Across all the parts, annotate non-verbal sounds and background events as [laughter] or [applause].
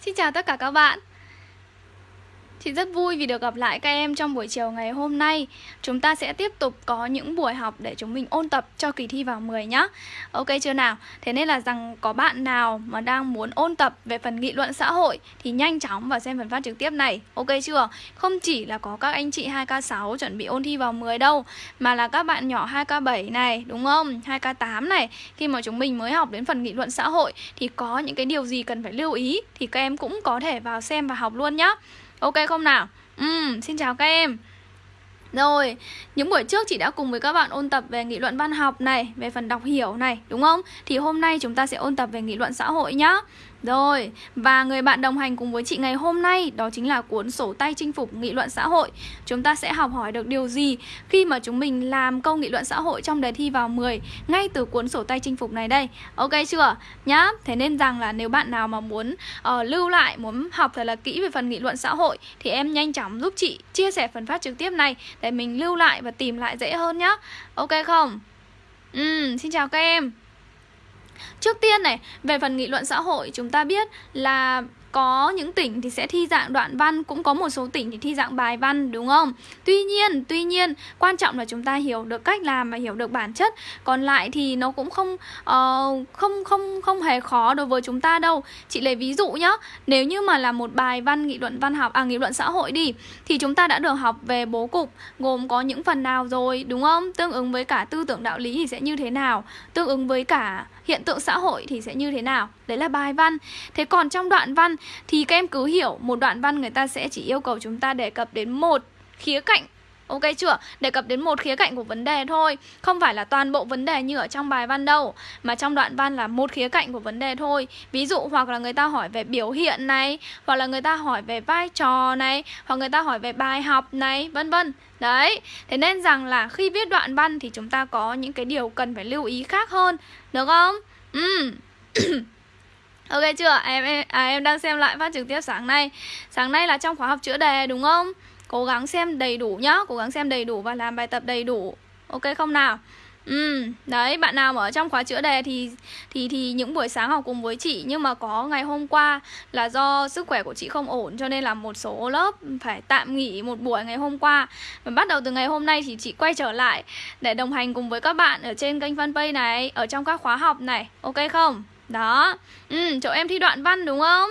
Xin chào tất cả các bạn. Chị rất vui vì được gặp lại các em trong buổi chiều ngày hôm nay Chúng ta sẽ tiếp tục có những buổi học để chúng mình ôn tập cho kỳ thi vào 10 nhá Ok chưa nào? Thế nên là rằng có bạn nào mà đang muốn ôn tập về phần nghị luận xã hội Thì nhanh chóng vào xem phần phát trực tiếp này Ok chưa? Không chỉ là có các anh chị 2K6 chuẩn bị ôn thi vào 10 đâu Mà là các bạn nhỏ 2K7 này, đúng không? 2K8 này Khi mà chúng mình mới học đến phần nghị luận xã hội Thì có những cái điều gì cần phải lưu ý Thì các em cũng có thể vào xem và học luôn nhá Ok không nào? Ừ, xin chào các em rồi, những buổi trước chị đã cùng với các bạn ôn tập về nghị luận văn học này, về phần đọc hiểu này, đúng không? Thì hôm nay chúng ta sẽ ôn tập về nghị luận xã hội nhá. Rồi, và người bạn đồng hành cùng với chị ngày hôm nay đó chính là cuốn sổ tay chinh phục nghị luận xã hội. Chúng ta sẽ học hỏi được điều gì khi mà chúng mình làm câu nghị luận xã hội trong đề thi vào 10 ngay từ cuốn sổ tay chinh phục này đây. Ok chưa? Nhá. Thế nên rằng là nếu bạn nào mà muốn uh, lưu lại, muốn học thật là kỹ về phần nghị luận xã hội thì em nhanh chóng giúp chị chia sẻ phần phát trực tiếp này để mình lưu lại và tìm lại dễ hơn nhá. Ok không? Ừ, xin chào các em. Trước tiên này, về phần nghị luận xã hội chúng ta biết là có những tỉnh thì sẽ thi dạng đoạn văn cũng có một số tỉnh thì thi dạng bài văn đúng không? Tuy nhiên tuy nhiên quan trọng là chúng ta hiểu được cách làm và hiểu được bản chất. Còn lại thì nó cũng không uh, không không không hề khó đối với chúng ta đâu. Chị lấy ví dụ nhá nếu như mà là một bài văn nghị luận văn học à nghị luận xã hội đi thì chúng ta đã được học về bố cục gồm có những phần nào rồi đúng không? Tương ứng với cả tư tưởng đạo lý thì sẽ như thế nào? Tương ứng với cả hiện tượng xã hội thì sẽ như thế nào? Đấy là bài văn. Thế còn trong đoạn văn thì các em cứ hiểu một đoạn văn người ta sẽ chỉ yêu cầu chúng ta đề cập đến một khía cạnh. Ok chưa? Đề cập đến một khía cạnh của vấn đề thôi. Không phải là toàn bộ vấn đề như ở trong bài văn đâu, Mà trong đoạn văn là một khía cạnh của vấn đề thôi. Ví dụ, hoặc là người ta hỏi về biểu hiện này, Hoặc là người ta hỏi về vai trò này, Hoặc người ta hỏi về bài học này, Vân vân. Đấy Thế nên rằng là khi viết đoạn văn Thì chúng ta có những cái điều cần phải lưu ý khác hơn Được không? Ừ [coughs] Ok chưa? Em em, à, em đang xem lại phát trực tiếp sáng nay Sáng nay là trong khóa học chữa đề đúng không? Cố gắng xem đầy đủ nhá Cố gắng xem đầy đủ và làm bài tập đầy đủ Ok không nào? Ừ, đấy, bạn nào mà ở trong khóa chữa đề thì thì thì những buổi sáng học cùng với chị nhưng mà có ngày hôm qua là do sức khỏe của chị không ổn cho nên là một số lớp phải tạm nghỉ một buổi ngày hôm qua. Và bắt đầu từ ngày hôm nay thì chị quay trở lại để đồng hành cùng với các bạn ở trên kênh fanpage này, ở trong các khóa học này. Ok không? Đó. Ừ, chỗ em thi đoạn văn đúng không?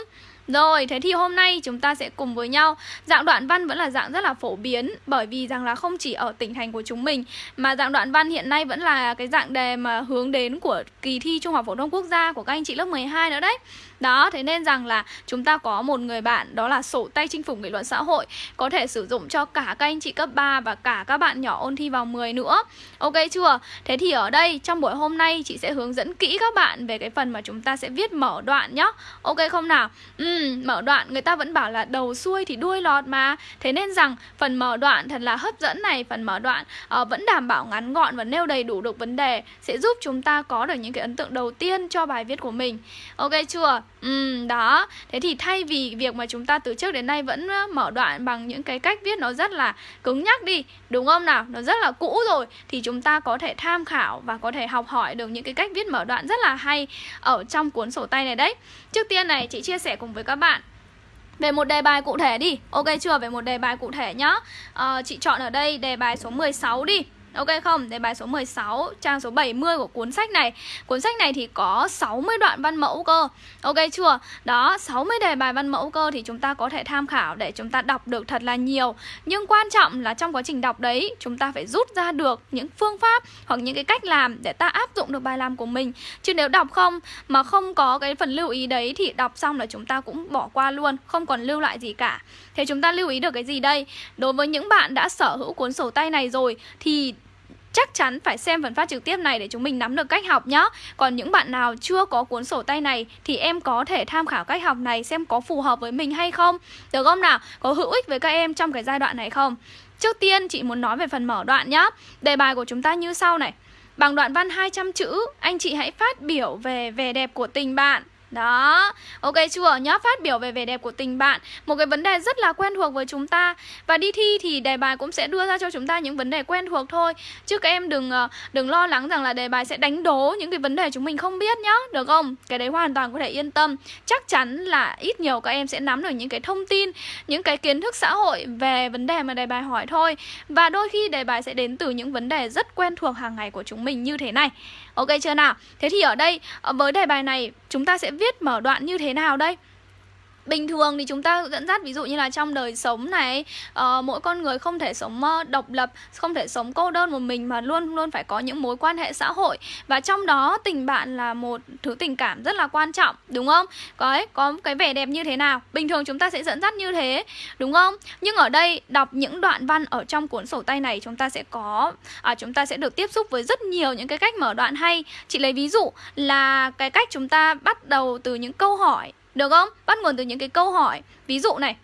Rồi, thế thì hôm nay chúng ta sẽ cùng với nhau. Dạng đoạn văn vẫn là dạng rất là phổ biến Bởi vì rằng là không chỉ ở tỉnh thành của chúng mình Mà dạng đoạn văn hiện nay vẫn là cái dạng đề mà hướng đến của kỳ thi Trung học Phổ thông Quốc gia của các anh chị lớp 12 nữa đấy đó, thế nên rằng là chúng ta có một người bạn đó là sổ tay chinh phục nghị luận xã hội Có thể sử dụng cho cả các anh chị cấp 3 và cả các bạn nhỏ ôn thi vào 10 nữa Ok chưa? Thế thì ở đây trong buổi hôm nay chị sẽ hướng dẫn kỹ các bạn về cái phần mà chúng ta sẽ viết mở đoạn nhá Ok không nào? Ừ, mở đoạn người ta vẫn bảo là đầu xuôi thì đuôi lọt mà Thế nên rằng phần mở đoạn thật là hấp dẫn này Phần mở đoạn uh, vẫn đảm bảo ngắn gọn và nêu đầy đủ được vấn đề Sẽ giúp chúng ta có được những cái ấn tượng đầu tiên cho bài viết của mình Ok chưa? Ừ, đó. Thế thì thay vì việc mà chúng ta từ trước đến nay vẫn mở đoạn bằng những cái cách viết nó rất là cứng nhắc đi Đúng không nào? Nó rất là cũ rồi Thì chúng ta có thể tham khảo và có thể học hỏi được những cái cách viết mở đoạn rất là hay Ở trong cuốn sổ tay này đấy. Trước tiên này chị chia sẻ cùng với các bạn về một đề bài cụ thể đi. Ok chưa? Về một đề bài cụ thể nhá. À, Chị chọn ở đây đề bài số 16 đi. Ok không? Đề bài số 16, trang số 70 của cuốn sách này. Cuốn sách này thì có 60 đoạn văn mẫu cơ. Ok chưa? Đó, 60 đề bài văn mẫu cơ thì chúng ta có thể tham khảo để chúng ta đọc được thật là nhiều. Nhưng quan trọng là trong quá trình đọc đấy Chúng ta phải rút ra được những phương pháp hoặc những cái cách làm để ta áp dụng được bài làm của mình. Chứ nếu đọc không mà không có cái phần lưu ý đấy thì đọc xong là chúng ta cũng bỏ qua luôn Không còn lưu lại gì cả. Thế chúng ta lưu ý được cái gì đây? Đối với những bạn đã sở hữu cuốn sổ tay này rồi thì chắc chắn phải xem phần phát trực tiếp này để chúng mình nắm được cách học nhá Còn những bạn nào chưa có cuốn sổ tay này thì em có thể tham khảo cách học này xem có phù hợp với mình hay không Được không nào? Có hữu ích với các em trong cái giai đoạn này không? Trước tiên chị muốn nói về phần mở đoạn nhá Đề bài của chúng ta như sau này Bằng đoạn văn 200 chữ, anh chị hãy phát biểu về vẻ đẹp của tình bạn đó, ok chưa? Nhá, phát biểu về vẻ đẹp của tình bạn. Một cái vấn đề rất là quen thuộc với chúng ta. Và đi thi thì đề bài cũng sẽ đưa ra cho chúng ta những vấn đề quen thuộc thôi. Chứ các em đừng ờ, đừng lo lắng rằng là đề bài sẽ đánh đố những cái vấn đề chúng mình không biết nhá. Được không? Cái đấy hoàn toàn có thể yên tâm. Chắc chắn là ít nhiều các em sẽ nắm được những cái thông tin Những cái kiến thức xã hội về vấn đề mà đề bài hỏi thôi. Và đôi khi đề bài sẽ đến từ những vấn đề rất quen thuộc hàng ngày của chúng mình như thế này. Ok chưa nào? Thế thì ở đây ờ, với đề bài này, chúng ta sẽ viết mở đoạn như thế nào đây? Bình thường thì chúng ta dẫn dắt ví dụ như là trong đời sống này uh, Mỗi con người không thể sống uh, độc lập Không thể sống cô đơn một mình Mà luôn luôn phải có những mối quan hệ xã hội Và trong đó tình bạn là một thứ tình cảm rất là quan trọng Đúng không? Có, ấy, có cái vẻ đẹp như thế nào Bình thường chúng ta sẽ dẫn dắt như thế Đúng không? Nhưng ở đây đọc những đoạn văn ở trong cuốn sổ tay này Chúng ta sẽ có à, Chúng ta sẽ được tiếp xúc với rất nhiều những cái cách mở đoạn hay Chị lấy ví dụ là cái cách chúng ta bắt đầu từ những câu hỏi được không? Bắt nguồn từ những cái câu hỏi Ví dụ này,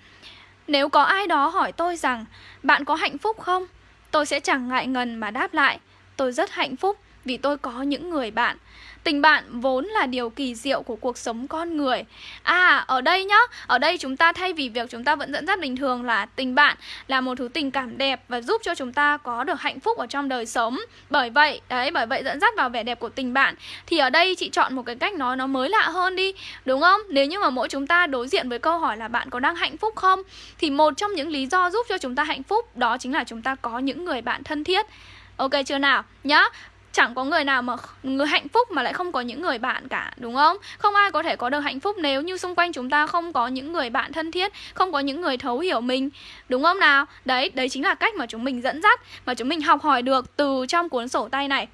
Nếu có ai đó hỏi tôi rằng, Bạn có hạnh phúc không? Tôi sẽ chẳng ngại ngần mà đáp lại, Tôi rất hạnh phúc vì tôi có những người bạn Tình bạn vốn là điều kỳ diệu của cuộc sống con người À, ở đây nhá Ở đây chúng ta thay vì việc chúng ta vẫn dẫn dắt bình thường là tình bạn là một thứ tình cảm đẹp Và giúp cho chúng ta có được hạnh phúc ở trong đời sống Bởi vậy, đấy, bởi vậy dẫn dắt vào vẻ đẹp của tình bạn Thì ở đây chị chọn một cái cách nói nó mới lạ hơn đi Đúng không? Nếu như mà mỗi chúng ta đối diện với câu hỏi là bạn có đang hạnh phúc không Thì một trong những lý do giúp cho chúng ta hạnh phúc Đó chính là chúng ta có những người bạn thân thiết Ok chưa nào? Nhá Chẳng có người nào mà người hạnh phúc mà lại không có những người bạn cả, đúng không? Không ai có thể có được hạnh phúc nếu như xung quanh chúng ta không có những người bạn thân thiết, không có những người thấu hiểu mình, đúng không nào? Đấy, đấy chính là cách mà chúng mình dẫn dắt, mà chúng mình học hỏi được từ trong cuốn sổ tay này.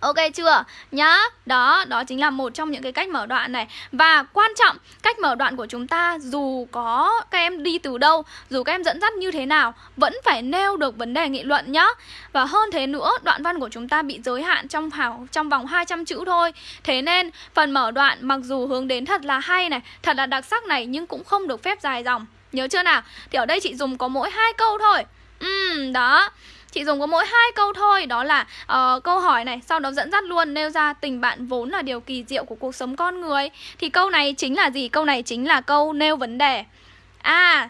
Ok chưa? Nhá, đó, đó chính là một trong những cái cách mở đoạn này. Và quan trọng, cách mở đoạn của chúng ta dù có các em đi từ đâu Dù các em dẫn dắt như thế nào Vẫn phải nêu được vấn đề nghị luận nhá. Và hơn thế nữa, đoạn văn của chúng ta bị giới hạn trong hào, trong vòng 200 chữ thôi. Thế nên, phần mở đoạn mặc dù hướng đến thật là hay này Thật là đặc sắc này nhưng cũng không được phép dài dòng. Nhớ chưa nào? Thì ở đây chị dùng có mỗi hai câu thôi. Ừm, đó. Chị dùng có mỗi hai câu thôi Đó là uh, câu hỏi này Sau đó dẫn dắt luôn nêu ra tình bạn vốn là điều kỳ diệu của cuộc sống con người Thì câu này chính là gì? Câu này chính là câu nêu vấn đề À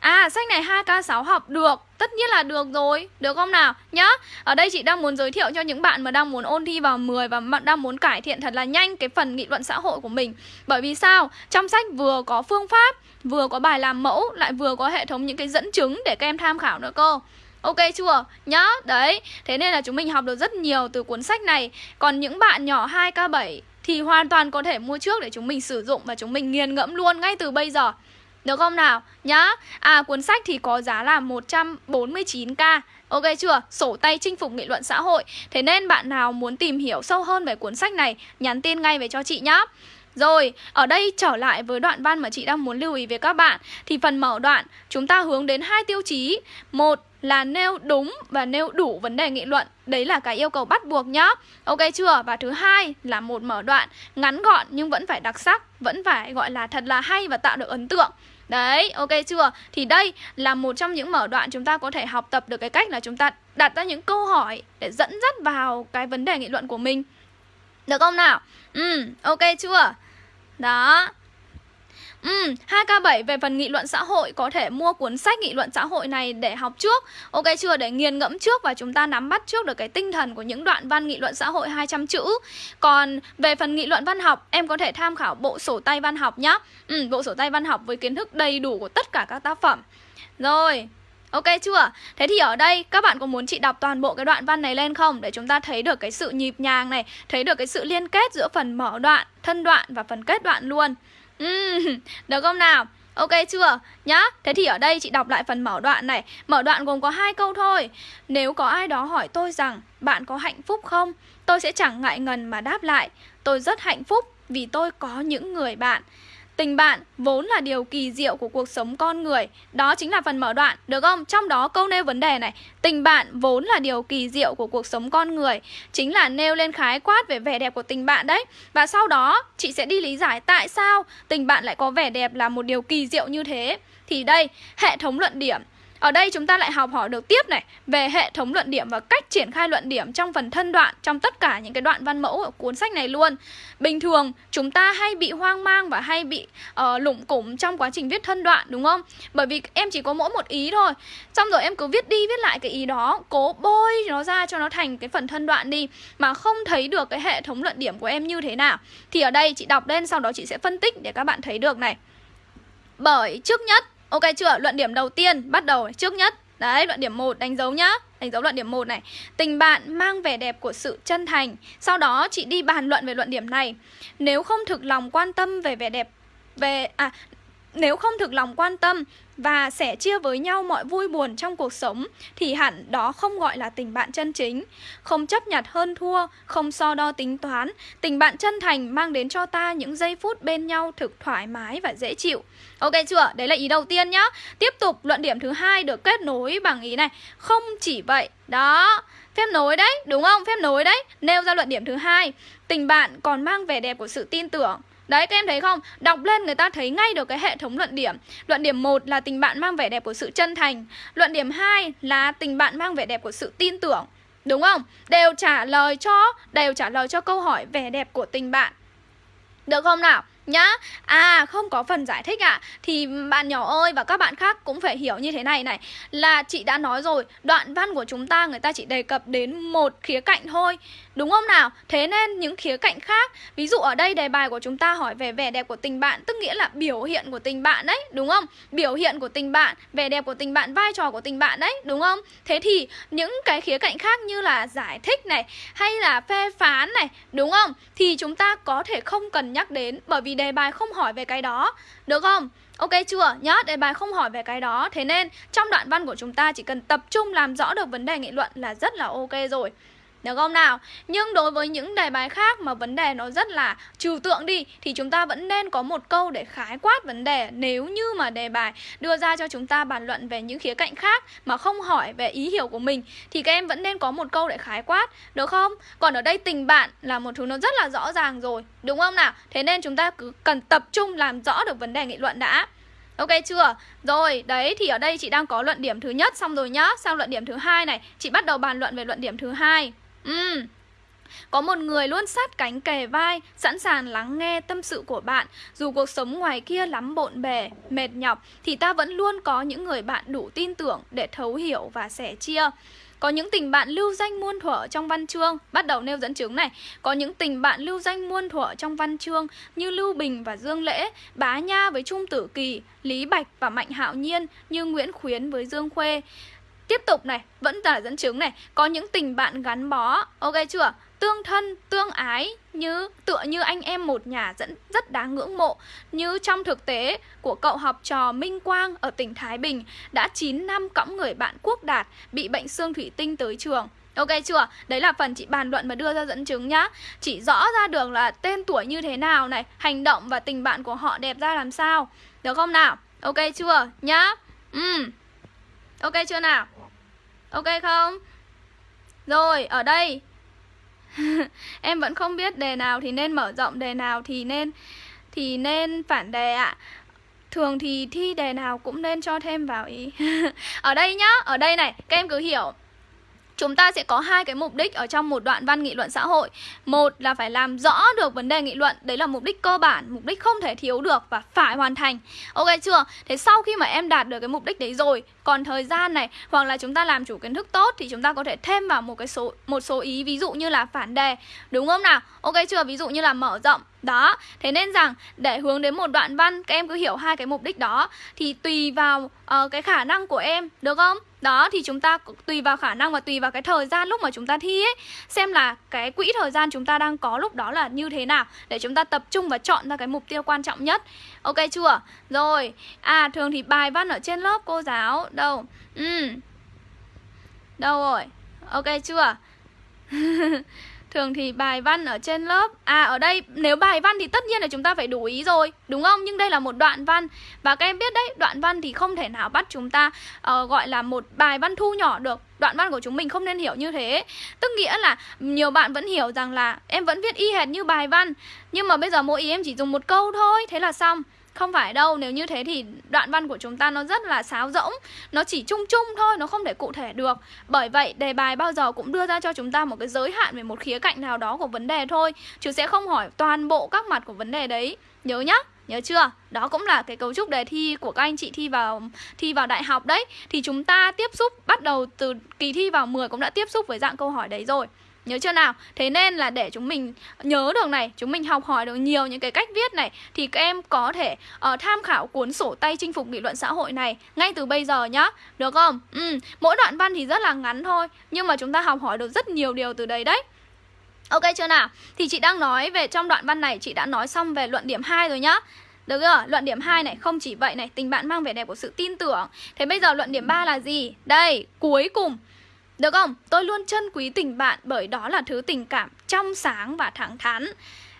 À sách này 2K6 học được Tất nhiên là được rồi, được không nào? Nhá, ở đây chị đang muốn giới thiệu cho những bạn mà đang muốn ôn thi vào 10 Và đang muốn cải thiện thật là nhanh cái phần nghị luận xã hội của mình Bởi vì sao? Trong sách vừa có phương pháp, vừa có bài làm mẫu Lại vừa có hệ thống những cái dẫn chứng để các em tham khảo nữa cơ Ok chưa? Nhá, đấy Thế nên là chúng mình học được rất nhiều từ cuốn sách này Còn những bạn nhỏ 2K7 Thì hoàn toàn có thể mua trước để chúng mình sử dụng Và chúng mình nghiền ngẫm luôn ngay từ bây giờ Được không nào? Nhá À cuốn sách thì có giá là 149k Ok chưa? Sổ tay chinh phục nghị luận xã hội Thế nên bạn nào muốn tìm hiểu sâu hơn về cuốn sách này Nhắn tin ngay về cho chị nhá rồi, ở đây trở lại với đoạn văn mà chị đang muốn lưu ý với các bạn Thì phần mở đoạn chúng ta hướng đến hai tiêu chí Một là nêu đúng và nêu đủ vấn đề nghị luận Đấy là cái yêu cầu bắt buộc nhá Ok chưa? Và thứ hai là một mở đoạn ngắn gọn nhưng vẫn phải đặc sắc Vẫn phải gọi là thật là hay và tạo được ấn tượng Đấy, ok chưa? Thì đây là một trong những mở đoạn chúng ta có thể học tập được cái cách là chúng ta đặt ra những câu hỏi để dẫn dắt vào cái vấn đề nghị luận của mình Được không nào? Ừ, ok chưa? Đó. Ừ, 2K7 về phần nghị luận xã hội có thể mua cuốn sách nghị luận xã hội này để học trước. Ok chưa? Để nghiền ngẫm trước và chúng ta nắm bắt trước được cái tinh thần của những đoạn văn nghị luận xã hội 200 chữ. Còn về phần nghị luận văn học, em có thể tham khảo bộ sổ tay văn học nhá. Ừ, bộ sổ tay văn học với kiến thức đầy đủ của tất cả các tác phẩm. Rồi, Ok chưa? Thế thì ở đây các bạn có muốn chị đọc toàn bộ cái đoạn văn này lên không? Để chúng ta thấy được cái sự nhịp nhàng này Thấy được cái sự liên kết giữa phần mở đoạn, thân đoạn và phần kết đoạn luôn uhm, [laughs] Được không nào? Ok chưa? Nhá Thế thì ở đây chị đọc lại phần mở đoạn này Mở đoạn gồm có hai câu thôi Nếu có ai đó hỏi tôi rằng Bạn có hạnh phúc không? Tôi sẽ chẳng ngại ngần mà đáp lại Tôi rất hạnh phúc vì tôi có những người bạn Tình bạn vốn là điều kỳ diệu của cuộc sống con người. Đó chính là phần mở đoạn, được không? Trong đó câu nêu vấn đề này Tình bạn vốn là điều kỳ diệu của cuộc sống con người. Chính là nêu lên khái quát về vẻ đẹp của tình bạn đấy. Và sau đó chị sẽ đi lý giải tại sao tình bạn lại có vẻ đẹp là một điều kỳ diệu như thế. Thì đây, hệ thống luận điểm ở đây chúng ta lại học hỏi được tiếp này về hệ thống luận điểm và cách triển khai luận điểm trong phần thân đoạn trong tất cả những cái đoạn văn mẫu ở cuốn sách này luôn. Bình thường chúng ta hay bị hoang mang và hay bị uh, lủng củng trong quá trình viết thân đoạn đúng không? Bởi vì em chỉ có mỗi một ý thôi. Xong rồi em cứ viết đi viết lại cái ý đó, cố bôi nó ra cho nó thành cái phần thân đoạn đi mà không thấy được cái hệ thống luận điểm của em như thế nào. Thì ở đây chị đọc lên sau đó chị sẽ phân tích để các bạn thấy được này. Bởi trước nhất Ok chưa? Luận điểm đầu tiên bắt đầu trước nhất. Đấy, luận điểm 1 đánh dấu nhá. Đánh dấu luận điểm 1 này. Tình bạn mang vẻ đẹp của sự chân thành. Sau đó chị đi bàn luận về luận điểm này. Nếu không thực lòng quan tâm về vẻ đẹp về à nếu không thực lòng quan tâm và sẻ chia với nhau mọi vui buồn trong cuộc sống thì hẳn đó không gọi là tình bạn chân chính. Không chấp nhặt hơn thua, không so đo tính toán, tình bạn chân thành mang đến cho ta những giây phút bên nhau thực thoải mái và dễ chịu. Ok chưa? Đấy là ý đầu tiên nhá. Tiếp tục luận điểm thứ hai được kết nối bằng ý này. Không chỉ vậy. Đó. Phép nối đấy, đúng không? Phép nối đấy. Nêu ra luận điểm thứ hai. Tình bạn còn mang vẻ đẹp của sự tin tưởng. Đấy, các em thấy không? Đọc lên người ta thấy ngay được cái hệ thống luận điểm. Luận điểm 1 là tình bạn mang vẻ đẹp của sự chân thành. Luận điểm 2 là tình bạn mang vẻ đẹp của sự tin tưởng. Đúng không? Đều trả lời cho, đều trả lời cho câu hỏi vẻ đẹp của tình bạn. Được không nào? Nhá À không có phần giải thích ạ à. Thì bạn nhỏ ơi và các bạn khác cũng phải hiểu như thế này này Là chị đã nói rồi Đoạn văn của chúng ta người ta chỉ đề cập đến một khía cạnh thôi Đúng không nào? Thế nên những khía cạnh khác Ví dụ ở đây đề bài của chúng ta hỏi về vẻ đẹp của tình bạn Tức nghĩa là biểu hiện của tình bạn đấy Đúng không? Biểu hiện của tình bạn Vẻ đẹp của tình bạn, vai trò của tình bạn đấy Đúng không? Thế thì những cái khía cạnh khác như là giải thích này Hay là phê phán này Đúng không? Thì chúng ta có thể không cần nhắc đến Bởi vì đề bài không hỏi về cái đó Được không? Ok chưa? Nhớ đề bài không hỏi về cái đó Thế nên, trong đoạn văn của chúng ta chỉ cần tập trung làm rõ được vấn đề nghị luận là rất là ok rồi được không nào? Nhưng đối với những đề bài khác mà vấn đề nó rất là trừu tượng đi Thì chúng ta vẫn nên có một câu để khái quát vấn đề Nếu như mà đề bài đưa ra cho chúng ta bàn luận về những khía cạnh khác Mà không hỏi về ý hiểu của mình Thì các em vẫn nên có một câu để khái quát Được không? Còn ở đây tình bạn là một thứ nó rất là rõ ràng rồi Đúng không nào? Thế nên chúng ta cứ cần tập trung làm rõ được vấn đề nghị luận đã Ok chưa? Rồi, đấy thì ở đây chị đang có luận điểm thứ nhất xong rồi nhá. Sang luận điểm thứ hai này, chị bắt đầu bàn luận về luận điểm thứ hai. Ừ. Có một người luôn sát cánh kề vai, sẵn sàng lắng nghe tâm sự của bạn. Dù cuộc sống ngoài kia lắm bộn bề, mệt nhọc, thì ta vẫn luôn có những người bạn đủ tin tưởng để thấu hiểu và sẻ chia. Có những tình bạn lưu danh muôn thuở trong văn chương Bắt đầu nêu dẫn chứng này Có những tình bạn lưu danh muôn thuở trong văn chương Như Lưu Bình và Dương Lễ Bá Nha với Trung Tử Kỳ Lý Bạch và Mạnh Hạo Nhiên Như Nguyễn Khuyến với Dương Khuê Tiếp tục này, vẫn là dẫn chứng này Có những tình bạn gắn bó Ok chưa? Tương thân, tương ái như tựa như anh em một nhà dẫn rất đáng ngưỡng mộ Như trong thực tế của cậu học trò Minh Quang ở tỉnh Thái Bình Đã 9 năm cõng người bạn Quốc Đạt bị bệnh xương thủy tinh tới trường Ok chưa? Đấy là phần chị bàn luận và đưa ra dẫn chứng nhá Chỉ rõ ra được là tên tuổi như thế nào này Hành động và tình bạn của họ đẹp ra làm sao Được không nào? Ok chưa? Nhá Ừ Ok chưa nào? Ok không? Rồi, ở đây. [laughs] Em vẫn không biết đề nào thì nên mở rộng Đề nào thì nên Thì nên phản đề ạ. Thường thì thi đề nào cũng nên cho thêm vào ý. [laughs] Ở đây nhá, ở đây này Các em cứ hiểu chúng ta sẽ có hai cái mục đích ở trong một đoạn văn nghị luận xã hội. Một là phải làm rõ được vấn đề nghị luận đấy là mục đích cơ bản mục đích không thể thiếu được và phải hoàn thành. Ok chưa? Thế sau khi mà em đạt được cái mục đích đấy rồi còn thời gian này hoặc là chúng ta làm chủ kiến thức tốt thì chúng ta có thể thêm vào một cái số một số ý ví dụ như là phản đề. Đúng không nào? Ok chưa? Ví dụ như là mở rộng. Đó, thế nên rằng để hướng đến một đoạn văn Các em cứ hiểu hai cái mục đích đó Thì tùy vào uh, cái khả năng của em Được không? Đó, thì chúng ta tùy vào khả năng và tùy vào cái thời gian lúc mà chúng ta thi ấy Xem là cái quỹ thời gian chúng ta đang có lúc đó là như thế nào Để chúng ta tập trung và chọn ra cái mục tiêu quan trọng nhất Ok chưa? Rồi, à thường thì bài văn ở trên lớp cô giáo Đâu? Ừ Đâu rồi? Ok chưa? [laughs] Thường thì bài văn ở trên lớp. À ở đây nếu bài văn thì tất nhiên là chúng ta phải đủ ý rồi Đúng không? Nhưng đây là một đoạn văn. Và các em biết đấy Đoạn văn thì không thể nào bắt chúng ta uh, Gọi là một bài văn thu nhỏ được. Đoạn văn của chúng mình không nên hiểu như thế. Tức nghĩa là nhiều bạn vẫn hiểu rằng là Em vẫn viết y hệt như bài văn. Nhưng mà bây giờ mỗi ý em chỉ dùng một câu thôi Thế là xong. Không phải đâu, nếu như thế thì đoạn văn của chúng ta nó rất là sáo rỗng. Nó chỉ chung chung thôi, nó không thể cụ thể được. Bởi vậy đề bài bao giờ cũng đưa ra cho chúng ta một cái giới hạn về một khía cạnh nào đó của vấn đề thôi. Chứ sẽ không hỏi toàn bộ các mặt của vấn đề đấy. Nhớ nhá Nhớ chưa? Đó cũng là cái cấu trúc đề thi của các anh chị thi vào thi vào đại học đấy. Thì chúng ta tiếp xúc bắt đầu từ kỳ thi vào 10 cũng đã tiếp xúc với dạng câu hỏi đấy rồi. Nhớ chưa nào? Thế nên là để chúng mình nhớ được này, chúng mình học hỏi được nhiều những cái cách viết này thì các em có thể uh, tham khảo cuốn sổ tay chinh phục nghị luận xã hội này ngay từ bây giờ nhá. Được không? Ừ, mỗi đoạn văn thì rất là ngắn thôi, nhưng mà chúng ta học hỏi được rất nhiều điều từ đấy đấy. Ok chưa nào? Thì chị đang nói về trong đoạn văn này chị đã nói xong về luận điểm 2 rồi nhá. Được chưa? Luận điểm 2 này không chỉ vậy này, tình bạn mang vẻ đẹp của sự tin tưởng. Thế bây giờ luận điểm 3 là gì? Đây, cuối cùng được không? Tôi luôn trân quý tình bạn bởi đó là thứ tình cảm trong sáng và thẳng thắn.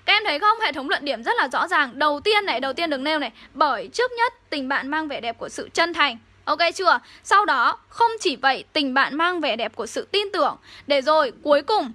Các em thấy không? Hệ thống luận điểm rất là rõ ràng. Đầu tiên này, đầu tiên được nêu này, bởi trước nhất tình bạn mang vẻ đẹp của sự chân thành. Ok chưa? Sau đó, không chỉ vậy, tình bạn mang vẻ đẹp của sự tin tưởng. Để rồi, cuối cùng,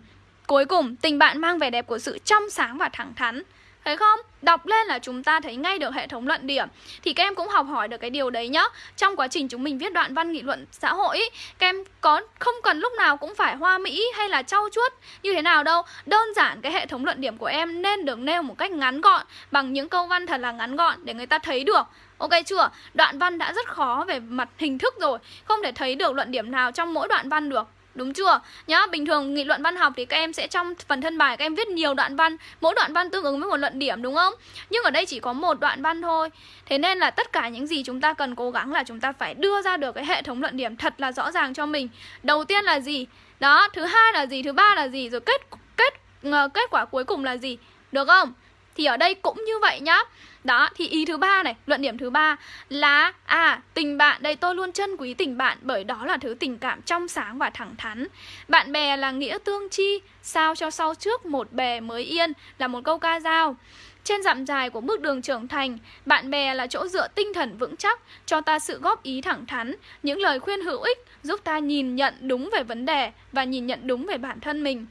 cuối cùng, tình bạn mang vẻ đẹp của sự trong sáng và thẳng thắn. Thấy không? Đọc lên là chúng ta thấy ngay được hệ thống luận điểm. Thì các em cũng học hỏi được cái điều đấy nhá. Trong quá trình chúng mình viết đoạn văn nghị luận xã hội ý, Các em có không cần lúc nào cũng phải hoa mỹ hay là trau chuốt như thế nào đâu. Đơn giản cái hệ thống luận điểm của em nên được nêu một cách ngắn gọn Bằng những câu văn thật là ngắn gọn để người ta thấy được. Ok chưa? Đoạn văn đã rất khó về mặt hình thức rồi Không thể thấy được luận điểm nào trong mỗi đoạn văn được. Đúng chưa? Nhá, bình thường nghị luận văn học thì các em sẽ trong phần thân bài các em viết nhiều đoạn văn, mỗi đoạn văn tương ứng với một luận điểm đúng không? Nhưng ở đây chỉ có một đoạn văn thôi. Thế nên là tất cả những gì chúng ta cần cố gắng là chúng ta phải đưa ra được cái hệ thống luận điểm thật là rõ ràng cho mình. Đầu tiên là gì? Đó, thứ hai là gì? Thứ ba là gì? Rồi kết kết ờ, kết quả cuối cùng là gì? Được không? Thì ở đây cũng như vậy nhá đó, thì ý thứ ba này, luận điểm thứ ba là à, tình bạn đây tôi luôn trân quý tình bạn bởi đó là thứ tình cảm trong sáng và thẳng thắn. Bạn bè là nghĩa tương chi, sao cho sau trước một bè mới yên là một câu ca dao. Trên dặm dài của bước đường trưởng thành, bạn bè là chỗ dựa tinh thần vững chắc, cho ta sự góp ý thẳng thắn, những lời khuyên hữu ích giúp ta nhìn nhận đúng về vấn đề và nhìn nhận đúng về bản thân mình.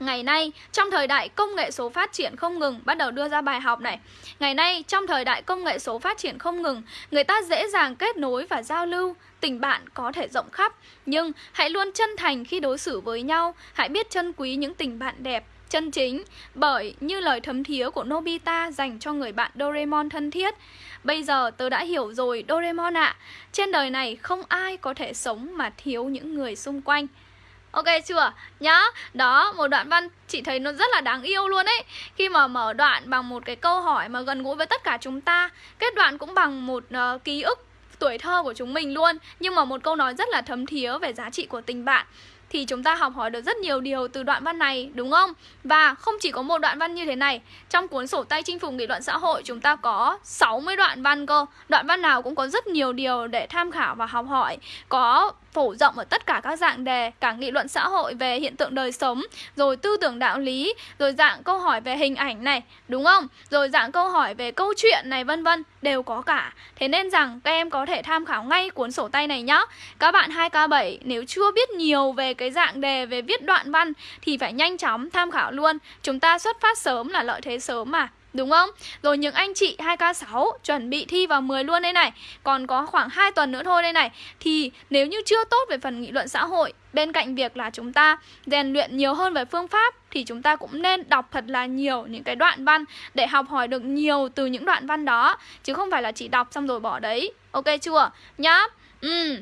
Ngày nay, trong thời đại công nghệ số phát triển không ngừng, bắt đầu đưa ra bài học này. Ngày nay, trong thời đại công nghệ số phát triển không ngừng, người ta dễ dàng kết nối và giao lưu, tình bạn có thể rộng khắp, nhưng hãy luôn chân thành khi đối xử với nhau, hãy biết trân quý những tình bạn đẹp, chân chính, bởi như lời thấm thía của Nobita dành cho người bạn Doraemon thân thiết. Bây giờ tớ đã hiểu rồi Doraemon ạ, à, trên đời này không ai có thể sống mà thiếu những người xung quanh. Ok chưa? Nhá Đó, một đoạn văn chị thấy nó rất là đáng yêu luôn ấy. Khi mà mở đoạn bằng một cái câu hỏi mà gần gũi với tất cả chúng ta Kết đoạn cũng bằng một uh, ký ức tuổi thơ của chúng mình luôn. Nhưng mà một câu nói rất là thấm thía về giá trị của tình bạn thì chúng ta học hỏi được rất nhiều điều từ đoạn văn này, đúng không? Và không chỉ có một đoạn văn như thế này, Trong cuốn sổ tay chinh phục nghị luận xã hội chúng ta có 60 đoạn văn cơ. Đoạn văn nào cũng có rất nhiều điều để tham khảo và học hỏi, Có phổ rộng ở tất cả các dạng đề, cả nghị luận xã hội về hiện tượng đời sống, rồi tư tưởng đạo lý, rồi dạng câu hỏi về hình ảnh này, đúng không? Rồi dạng câu hỏi về câu chuyện này, vân vân, đều có cả. Thế nên rằng các em có thể tham khảo ngay cuốn sổ tay này nhá. Các bạn 2k7 nếu chưa biết nhiều về cái dạng đề về viết đoạn văn thì phải nhanh chóng tham khảo luôn. Chúng ta xuất phát sớm là lợi thế sớm mà, Đúng không? Rồi những anh chị 2K6 chuẩn bị thi vào 10 luôn đây này. Còn có khoảng 2 tuần nữa thôi đây này. Thì nếu như chưa tốt về phần nghị luận xã hội, Bên cạnh việc là chúng ta rèn luyện nhiều hơn về phương pháp Thì chúng ta cũng nên đọc thật là nhiều những cái đoạn văn Để học hỏi được nhiều từ những đoạn văn đó, Chứ không phải là chỉ đọc xong rồi bỏ đấy. Ok chưa? Nhá. Ừ.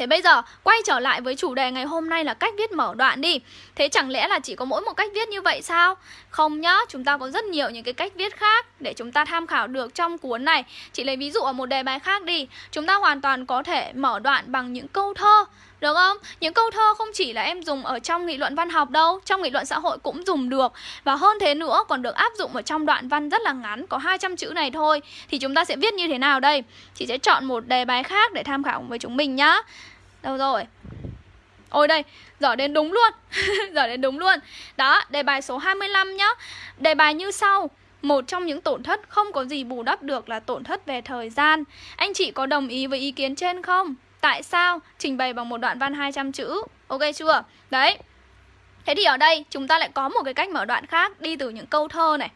Thế bây giờ quay trở lại với chủ đề ngày hôm nay là cách viết mở đoạn đi. Thế chẳng lẽ là chỉ có mỗi một cách viết như vậy sao? Không nhá, chúng ta có rất nhiều những cái cách viết khác để chúng ta tham khảo được trong cuốn này. Chị lấy ví dụ ở một đề bài khác đi. Chúng ta hoàn toàn có thể mở đoạn bằng những câu thơ được không? Những câu thơ không chỉ là em dùng ở trong nghị luận văn học đâu Trong nghị luận xã hội cũng dùng được Và hơn thế nữa còn được áp dụng ở trong đoạn văn rất là ngắn Có 200 chữ này thôi Thì chúng ta sẽ viết như thế nào đây? Chị sẽ chọn một đề bài khác để tham khảo với chúng mình nhá Đâu rồi? Ôi đây, giỏi đến đúng luôn [laughs] Giỏi đến đúng luôn Đó, đề bài số 25 nhá Đề bài như sau một trong những tổn thất không có gì bù đắp được là tổn thất về thời gian Anh chị có đồng ý với ý kiến trên không? Tại sao? Trình bày bằng một đoạn văn 200 chữ Ok chưa? Đấy Thế thì ở đây chúng ta lại có một cái cách mở đoạn khác Đi từ những câu thơ này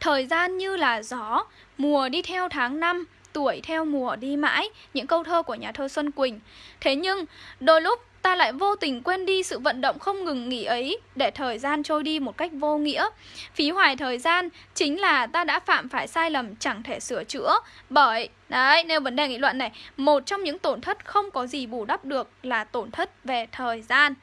Thời gian như là gió, mùa đi theo tháng năm, tuổi theo mùa đi mãi, những câu thơ của nhà thơ Xuân Quỳnh. Thế nhưng, đôi lúc ta lại vô tình quên đi sự vận động không ngừng nghỉ ấy để thời gian trôi đi một cách vô nghĩa. Phí hoài thời gian chính là ta đã phạm phải sai lầm chẳng thể sửa chữa bởi Đấy, nêu vấn đề nghị luận này Một trong những tổn thất không có gì bù đắp được là tổn thất về thời gian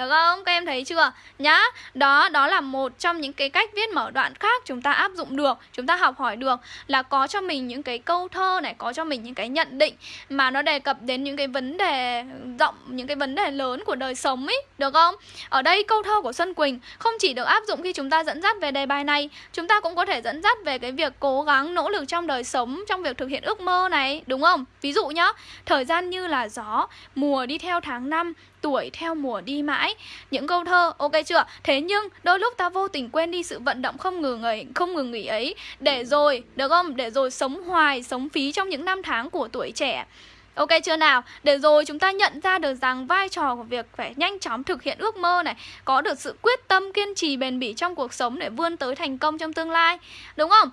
được không? Các em thấy chưa? Nhá, đó đó là một trong những cái cách viết mở đoạn khác chúng ta áp dụng được, chúng ta học hỏi được là có cho mình những cái câu thơ này, có cho mình những cái nhận định mà nó đề cập đến những cái vấn đề rộng, những cái vấn đề lớn của đời sống ấy, được không? Ở đây câu thơ của Xuân Quỳnh không chỉ được áp dụng khi chúng ta dẫn dắt về đề bài này, chúng ta cũng có thể dẫn dắt về cái việc cố gắng nỗ lực trong đời sống, trong việc thực hiện ước mơ này, đúng không? Ví dụ nhá, thời gian như là gió, mùa đi theo tháng năm, tuổi theo mùa đi mãi. Những câu thơ ok chưa? Thế nhưng đôi lúc ta vô tình quên đi sự vận động không ngừng ấy không ngừng nghỉ ấy. Để rồi được không? Để rồi sống hoài sống phí trong những năm tháng của tuổi trẻ. Ok chưa nào? Để rồi chúng ta nhận ra được rằng vai trò của việc phải nhanh chóng thực hiện ước mơ này Có được sự quyết tâm kiên trì bền bỉ trong cuộc sống để vươn tới thành công trong tương lai. Đúng không?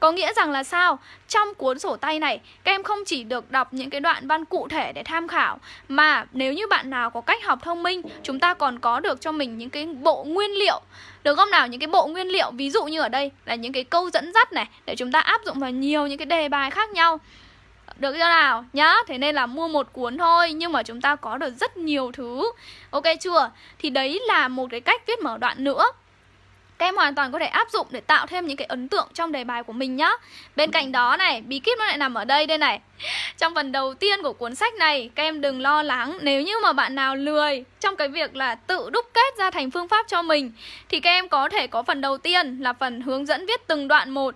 Có nghĩa rằng là sao? Trong cuốn sổ tay này, các em không chỉ được đọc những cái đoạn văn cụ thể để tham khảo Mà nếu như bạn nào có cách học thông minh Chúng ta còn có được cho mình những cái bộ nguyên liệu. Được không nào? Những cái bộ nguyên liệu Ví dụ như ở đây là những cái câu dẫn dắt này Để chúng ta áp dụng vào nhiều những cái đề bài khác nhau. Được chưa nào? Nhá Thế nên là mua một cuốn thôi Nhưng mà chúng ta có được rất nhiều thứ. Ok chưa? Thì đấy là một cái cách viết mở đoạn nữa các em hoàn toàn có thể áp dụng để tạo thêm những cái ấn tượng trong đề bài của mình nhá. Bên cạnh đó này, bí kíp nó lại nằm ở đây đây này. Trong phần đầu tiên của cuốn sách này, các em đừng lo lắng Nếu như mà bạn nào lười trong cái việc là tự đúc kết ra thành phương pháp cho mình Thì các em có thể có phần đầu tiên là phần hướng dẫn viết từng đoạn một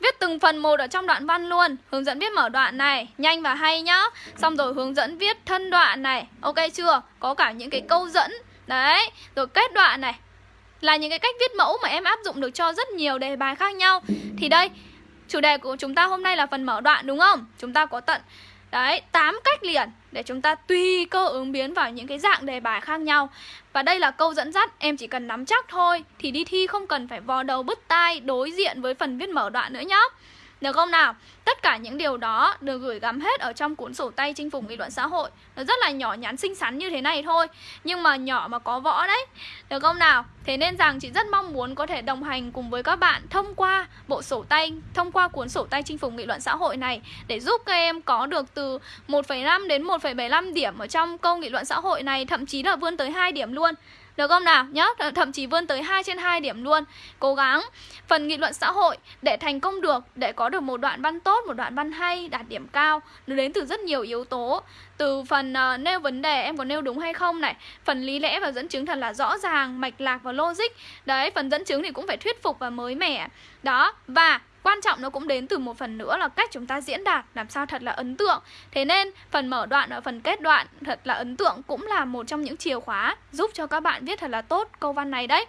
Viết từng phần một ở trong đoạn văn luôn. Hướng dẫn viết mở đoạn này Nhanh và hay nhá. Xong rồi hướng dẫn viết thân đoạn này. Ok chưa? Có cả những cái câu dẫn. Đấy Rồi kết đoạn này là những cái cách viết mẫu mà em áp dụng được cho rất nhiều đề bài khác nhau. Thì đây, chủ đề của chúng ta hôm nay là phần mở đoạn đúng không? Chúng ta có tận Đấy, 8 cách liền để chúng ta tùy cơ ứng biến vào những cái dạng đề bài khác nhau. Và đây là câu dẫn dắt, em chỉ cần nắm chắc thôi Thì đi thi không cần phải vò đầu bứt tai đối diện với phần viết mở đoạn nữa nhá được không nào? Tất cả những điều đó được gửi gắm hết ở trong cuốn sổ tay chinh phục nghị luận xã hội Nó rất là nhỏ nhắn xinh xắn như thế này thôi Nhưng mà nhỏ mà có võ đấy Được không nào? Thế nên rằng chị rất mong muốn có thể đồng hành cùng với các bạn thông qua bộ sổ tay Thông qua cuốn sổ tay chinh phục nghị luận xã hội này Để giúp các em có được từ 1,5 đến 1,75 điểm ở trong câu nghị luận xã hội này Thậm chí là vươn tới 2 điểm luôn được không nào? Nhớ, thậm chí vươn tới 2 trên 2 điểm luôn. Cố gắng Phần nghị luận xã hội để thành công được Để có được một đoạn văn tốt, một đoạn văn hay Đạt điểm cao. Nó đến từ rất nhiều yếu tố. Từ phần uh, nêu vấn đề em có nêu đúng hay không này. Phần lý lẽ và dẫn chứng thật là rõ ràng Mạch lạc và logic. Đấy, phần dẫn chứng thì cũng phải thuyết phục và mới mẻ. Đó, và Quan trọng nó cũng đến từ một phần nữa là cách chúng ta diễn đạt, làm sao thật là ấn tượng. Thế nên, phần mở đoạn và phần kết đoạn thật là ấn tượng cũng là một trong những chìa khóa giúp cho các bạn viết thật là tốt câu văn này đấy.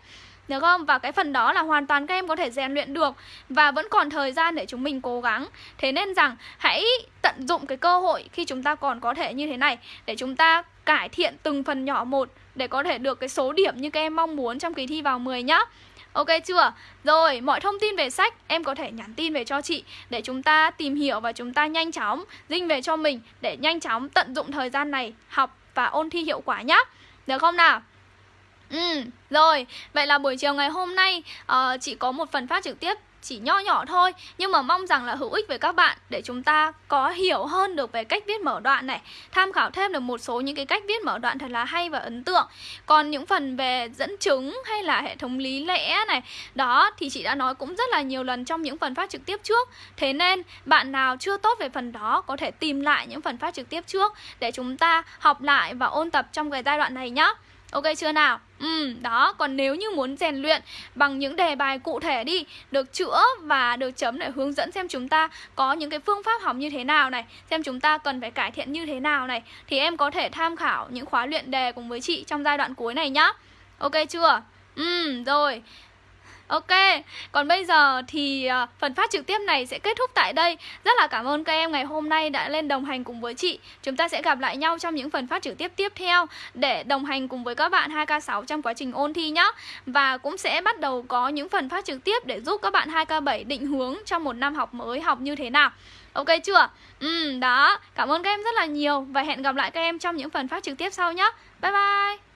Được không? Và cái phần đó là hoàn toàn các em có thể rèn luyện được Và vẫn còn thời gian để chúng mình cố gắng. Thế nên rằng, hãy tận dụng cái cơ hội khi chúng ta còn có thể như thế này Để chúng ta cải thiện từng phần nhỏ một Để có thể được cái số điểm như các em mong muốn trong kỳ thi vào 10 nhá. Ok chưa? Rồi, mọi thông tin về sách em có thể nhắn tin về cho chị để chúng ta tìm hiểu và chúng ta nhanh chóng dinh về cho mình để nhanh chóng tận dụng thời gian này học và ôn thi hiệu quả nhá. Được không nào? Ừ, rồi, vậy là buổi chiều ngày hôm nay uh, chị có một phần phát trực tiếp chỉ nho nhỏ thôi, nhưng mà mong rằng là hữu ích với các bạn để chúng ta có hiểu hơn được về cách viết mở đoạn này. Tham khảo thêm được một số những cái cách viết mở đoạn thật là hay và ấn tượng. Còn những phần về dẫn chứng hay là hệ thống lý lẽ này, đó thì chị đã nói cũng rất là nhiều lần trong những phần phát trực tiếp trước. Thế nên, bạn nào chưa tốt về phần đó có thể tìm lại những phần phát trực tiếp trước để chúng ta học lại và ôn tập trong cái giai đoạn này nhé Ok chưa nào? Ừ, đó, còn nếu như muốn rèn luyện bằng những đề bài cụ thể đi Được chữa và được chấm để hướng dẫn xem chúng ta có những cái phương pháp học như thế nào này Xem chúng ta cần phải cải thiện như thế nào này Thì em có thể tham khảo những khóa luyện đề cùng với chị trong giai đoạn cuối này nhá Ok chưa? Ừ, rồi Ok, còn bây giờ thì ờ, phần phát trực tiếp này sẽ kết thúc tại đây. Rất là cảm ơn các em ngày hôm nay đã lên đồng hành cùng với chị. Chúng ta sẽ gặp lại nhau trong những phần phát trực tiếp tiếp theo Để đồng hành cùng với các bạn 2K6 trong quá trình ôn thi nhé Và cũng sẽ bắt đầu có những phần phát trực tiếp để giúp các bạn 2K7 định hướng trong một năm học mới học như thế nào. Ok chưa? Ừ, đó, cảm ơn các em rất là nhiều Và hẹn gặp lại các em trong những phần phát trực tiếp sau nhé Bye bye.